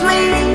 please.